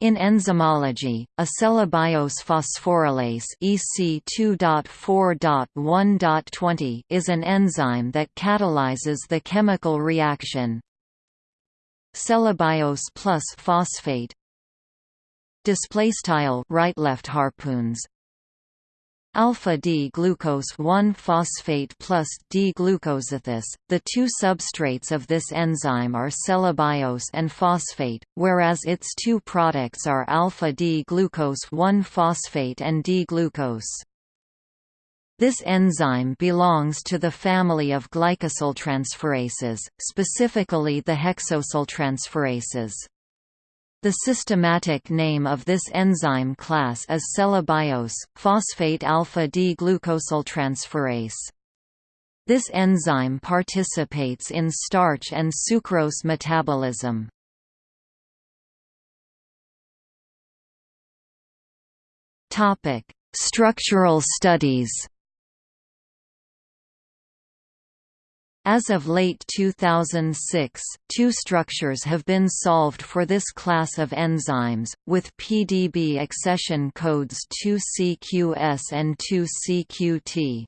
In enzymology, a cellobiose phosphorylase EC2.4.1.20 is an enzyme that catalyzes the chemical reaction. Cellobiose plus phosphate. Display style right left harpoons alpha-D-glucose 1-phosphate plus D-glucosithis. The two substrates of this enzyme are cellobiose and phosphate, whereas its two products are alpha-D-glucose 1-phosphate and D-glucose. This enzyme belongs to the family of glycosyltransferases, specifically the hexosyltransferases. The systematic name of this enzyme class is cellobiose, phosphate alpha-D-glucosyltransferase. This enzyme participates in starch and sucrose metabolism. Structural studies As of late 2006, two structures have been solved for this class of enzymes, with PDB accession codes 2CQS and 2CQT.